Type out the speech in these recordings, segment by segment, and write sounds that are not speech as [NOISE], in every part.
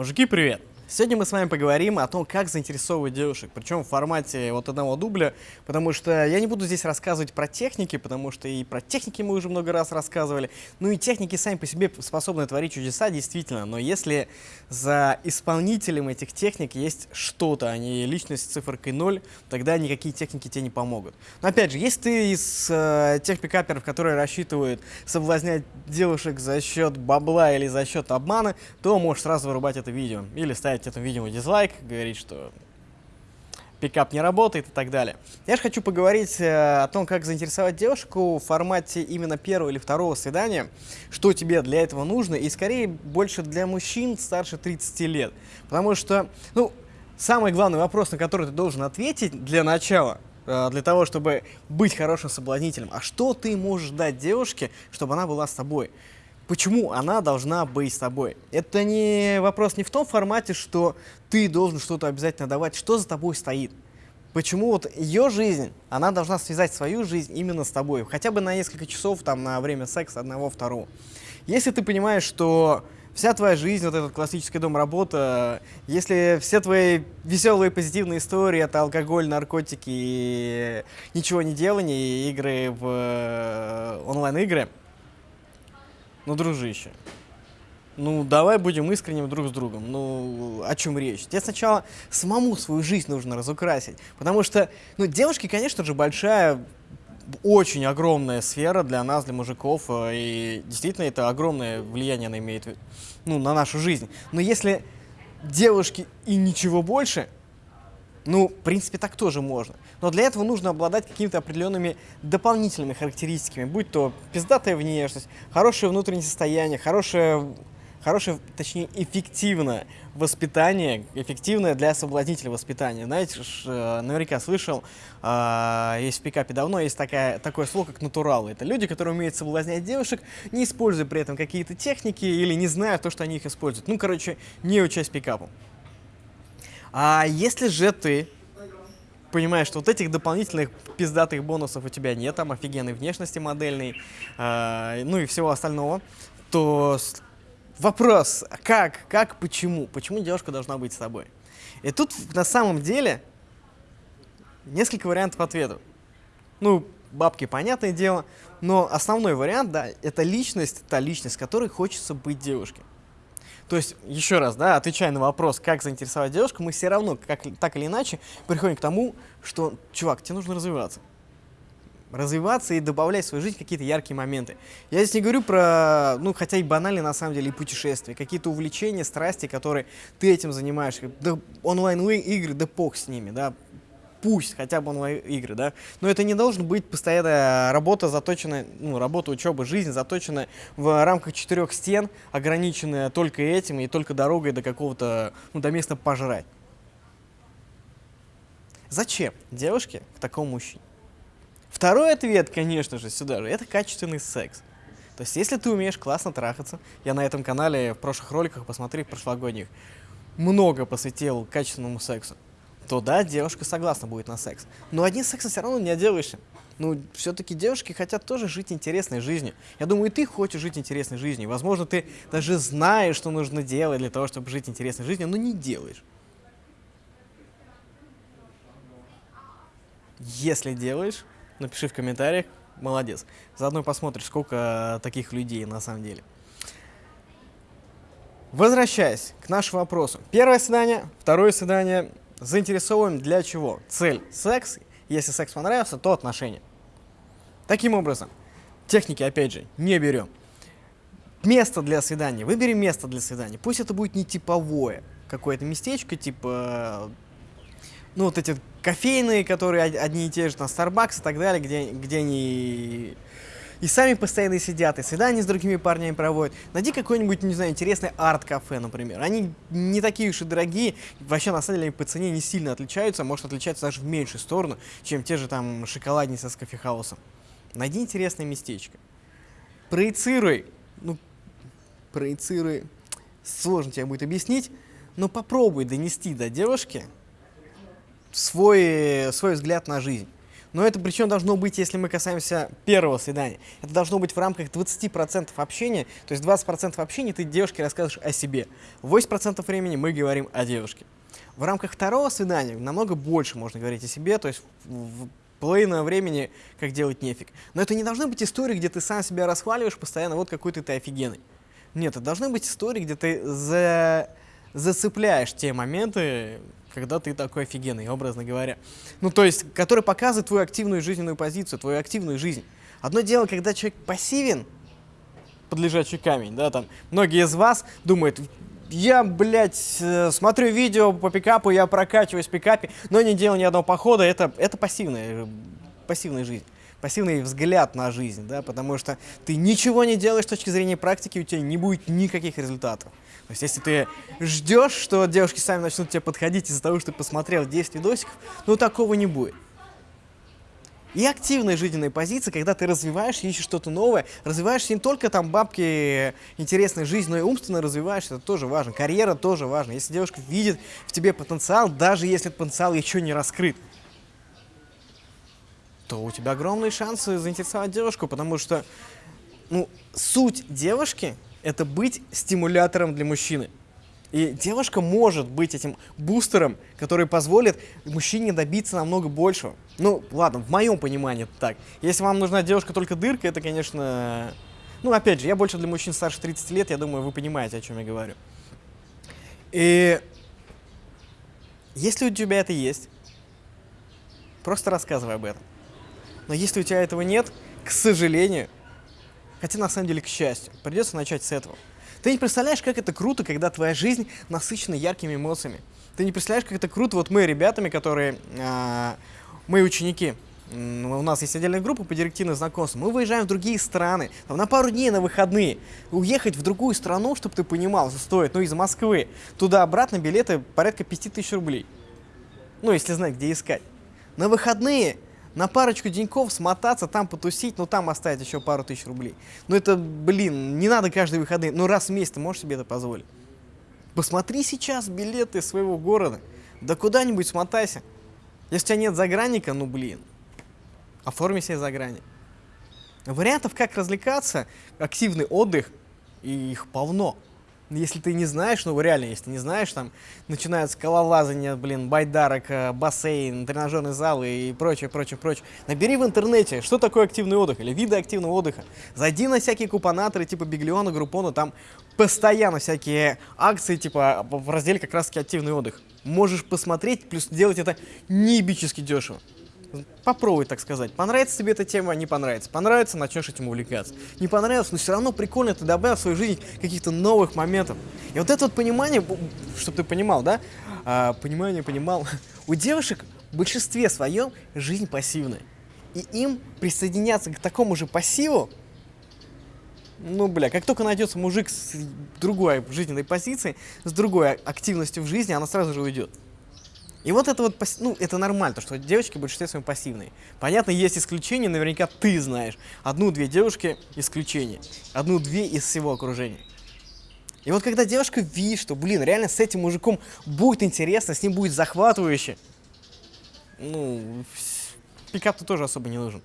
Мужики, привет! Сегодня мы с вами поговорим о том, как заинтересовывать девушек, причем в формате вот одного дубля, потому что я не буду здесь рассказывать про техники, потому что и про техники мы уже много раз рассказывали, ну и техники сами по себе способны творить чудеса, действительно, но если за исполнителем этих техник есть что-то, а не личность с цифркой 0, тогда никакие техники тебе не помогут. Но опять же, если ты из э, тех пикаперов, которые рассчитывают соблазнять девушек за счет бабла или за счет обмана, то можешь сразу вырубать это видео или ставить ставить этому видео дизлайк, говорить, что пикап не работает и так далее. Я же хочу поговорить э, о том, как заинтересовать девушку в формате именно первого или второго свидания, что тебе для этого нужно, и скорее больше для мужчин старше 30 лет. Потому что, ну, самый главный вопрос, на который ты должен ответить для начала, э, для того, чтобы быть хорошим соблазнителем, а что ты можешь дать девушке, чтобы она была с тобой? Почему она должна быть с тобой. Это не вопрос не в том формате, что ты должен что-то обязательно давать, что за тобой стоит. Почему вот ее жизнь, она должна связать свою жизнь именно с тобой, хотя бы на несколько часов, там, на время секса одного, второго. Если ты понимаешь, что вся твоя жизнь, вот этот классический дом-работа, если все твои веселые позитивные истории, это алкоголь, наркотики и ничего не делание, игры в э, онлайн-игры, ну, дружище, ну, давай будем искренним друг с другом. Ну, о чем речь? Тебе сначала самому свою жизнь нужно разукрасить. Потому что, ну, девушки, конечно же, большая, очень огромная сфера для нас, для мужиков. Э, и действительно, это огромное влияние она имеет ну, на нашу жизнь. Но если девушки и ничего больше, ну, в принципе, так тоже можно. Но для этого нужно обладать какими-то определенными дополнительными характеристиками, будь то пиздатая внешность, хорошее внутреннее состояние, хорошее, хорошее точнее, эффективное воспитание, эффективное для соблазнителя воспитание. Знаете, ж, э, наверняка слышал, э, есть в пикапе давно, есть такая, такое слово, как натуралы. Это люди, которые умеют соблазнять девушек, не используя при этом какие-то техники или не зная то, что они их используют. Ну, короче, не учась пикапу. А если же ты понимаешь, что вот этих дополнительных пиздатых бонусов у тебя нет, там офигенной внешности модельной, э, ну и всего остального, то вопрос, как, как, почему, почему девушка должна быть с тобой? И тут на самом деле несколько вариантов ответа. Ну, бабки, понятное дело, но основной вариант, да, это личность, та личность, которой хочется быть девушке. То есть, еще раз, да, отвечая на вопрос, как заинтересовать девушку, мы все равно, как, так или иначе, приходим к тому, что, чувак, тебе нужно развиваться. Развиваться и добавлять в свою жизнь какие-то яркие моменты. Я здесь не говорю про, ну, хотя и банальные, на самом деле, и путешествия, какие-то увлечения, страсти, которые ты этим занимаешься. Да, онлайн-игры, да пох с ними, да, пусть хотя бы онлайн-игры, да, но это не должен быть постоянная работа, заточенная, ну, работа, учеба, жизнь, заточенная в рамках четырех стен, ограниченная только этим и только дорогой до какого-то, ну, до места пожрать. Зачем девушке к такому мужчине? Второй ответ, конечно же, сюда же, это качественный секс. То есть, если ты умеешь классно трахаться, я на этом канале в прошлых роликах, посмотри, прошлогодних, много посвятил качественному сексу то да, девушка согласна будет на секс. Но одним сексом все равно не отделаешься. Ну, все-таки девушки хотят тоже жить интересной жизнью. Я думаю, и ты хочешь жить интересной жизнью. Возможно, ты даже знаешь, что нужно делать для того, чтобы жить интересной жизнью, но не делаешь. Если делаешь, напиши в комментариях, молодец. Заодно посмотришь, сколько таких людей на самом деле. Возвращаясь к нашему вопросу. Первое свидание, второе свидание, заинтересовываем для чего? Цель – секс. Если секс понравился, то отношения. Таким образом, техники, опять же, не берем. Место для свидания. Выбери место для свидания. Пусть это будет не типовое какое-то местечко, типа, ну, вот эти кофейные, которые одни и те же, на Starbucks и так далее, где, где они и сами постоянно сидят, и свидания с другими парнями проводят. Найди какой-нибудь, не знаю, интересный арт-кафе, например. Они не такие уж и дорогие, вообще на самом деле по цене не сильно отличаются, может отличаться даже в меньшую сторону, чем те же там шоколадницы с кофехаусом. Найди интересное местечко. Проецируй, ну, проецируй, сложно тебе будет объяснить, но попробуй донести до девушки свой, свой взгляд на жизнь. Но это причем должно быть, если мы касаемся первого свидания. Это должно быть в рамках 20% общения, то есть 20% общения ты девушке рассказываешь о себе. 8% времени мы говорим о девушке. В рамках второго свидания намного больше можно говорить о себе, то есть в половину времени как делать нефиг. Но это не должны быть истории, где ты сам себя расхваливаешь постоянно, вот какой ты, ты офигенный. Нет, это должны быть истории, где ты за... зацепляешь те моменты, когда ты такой офигенный, образно говоря. Ну, то есть, который показывает твою активную жизненную позицию, твою активную жизнь. Одно дело, когда человек пассивен, под лежачий камень, да, там, многие из вас думают, я, блядь, э, смотрю видео по пикапу, я прокачиваюсь в пикапе, но не делаю ни одного похода, это, это пассивная, пассивная жизнь пассивный взгляд на жизнь, да, потому что ты ничего не делаешь с точки зрения практики, у тебя не будет никаких результатов. То есть, если ты ждешь, что девушки сами начнут тебе подходить из-за того, что ты посмотрел 10 видосиков, ну, такого не будет. И активная жизненная позиция, когда ты развиваешь, ищешь что-то новое, развиваешься не только там бабки, интересная жизнь, но и умственно развиваешься, это тоже важно. Карьера тоже важна. Если девушка видит в тебе потенциал, даже если этот потенциал еще не раскрыт, то у тебя огромные шансы заинтересовать девушку, потому что ну, суть девушки это быть стимулятором для мужчины. И девушка может быть этим бустером, который позволит мужчине добиться намного большего. Ну, ладно, в моем понимании это так. Если вам нужна девушка только дырка, это, конечно... Ну, опять же, я больше для мужчин старше 30 лет, я думаю, вы понимаете, о чем я говорю. И если у тебя это есть, просто рассказывай об этом. Но если у тебя этого нет, к сожалению, Хотя, на самом деле, к счастью, придется начать с этого. Ты не представляешь, как это круто, когда твоя жизнь насыщена яркими эмоциями. Ты не представляешь, как это круто, вот мы ребятами, которые, э, мы ученики, у нас есть отдельная группа по директивным знакомствам. Мы выезжаем в другие страны, там, на пару дней на выходные. Уехать в другую страну, чтобы ты понимал, стоит, ну, из Москвы, туда-обратно билеты порядка 5000 рублей. Ну, если знать, где искать. На выходные на парочку деньков смотаться, там потусить, ну там оставить еще пару тысяч рублей. Ну это, блин, не надо каждые выходные, ну раз в месяц ты можешь себе это позволить. Посмотри сейчас билеты своего города, да куда-нибудь смотайся. Если у тебя нет загранника, ну блин, оформи себе загранник. Вариантов, как развлекаться, активный отдых, и их полно. Если ты не знаешь, ну реально, если ты не знаешь, там начинают скалолазание, блин, байдарок, э, бассейн, тренажерный зал и прочее, прочее, прочее. Набери в интернете, что такое активный отдых или виды активного отдыха. Зайди на всякие купонаторы типа Биглиона, Группона, там постоянно всякие акции типа в разделе как раз таки активный отдых. Можешь посмотреть, плюс делать это неебически дешево. Попробуй, так сказать. Понравится тебе эта тема, не понравится. Понравится, начнешь этим увлекаться. Не понравилось, но все равно прикольно, ты добавил в свою жизнь каких-то новых моментов. И вот это вот понимание, чтобы ты понимал, да? А, понимание, понимал. У девушек в большинстве своем жизнь пассивная. И им присоединяться к такому же пассиву, ну, бля, как только найдется мужик с другой жизненной позицией, с другой активностью в жизни, она сразу же уйдет. И вот это вот, ну, это нормально, то, что девочки в большинстве своем пассивные. Понятно, есть исключения, наверняка ты знаешь. Одну-две девушки исключения. Одну-две из всего окружения. И вот когда девушка видит, что, блин, реально с этим мужиком будет интересно, с ним будет захватывающе, ну, пикап-то тоже особо не нужен.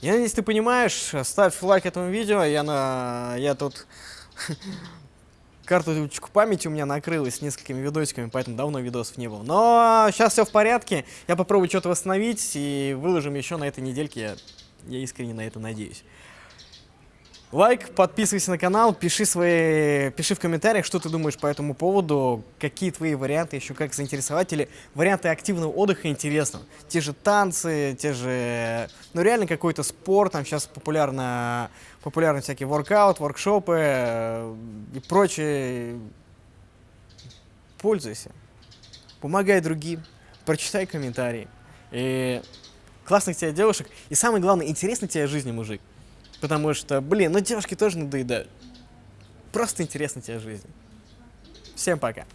Я надеюсь, ты понимаешь, ставь лайк этому видео, я, на... я тут [LAUGHS] карточку памяти у меня накрылась несколькими видосиками, поэтому давно видосов не было. Но сейчас все в порядке, я попробую что-то восстановить и выложим еще на этой недельке, я, я искренне на это надеюсь. Лайк, подписывайся на канал, пиши, свои, пиши в комментариях, что ты думаешь по этому поводу, какие твои варианты еще как заинтересовать, или варианты активного отдыха интересно. Те же танцы, те же, ну реально какой-то спорт, там сейчас популярно, популярны всякие воркаут, воркшопы э, и прочее. Пользуйся, помогай другим, прочитай комментарии. И классных тебе девушек, и самое главное, интересно тебе жизни, мужик. Потому что, блин, ну девушки тоже надоедают. Просто интересна тебе жизнь. Всем пока.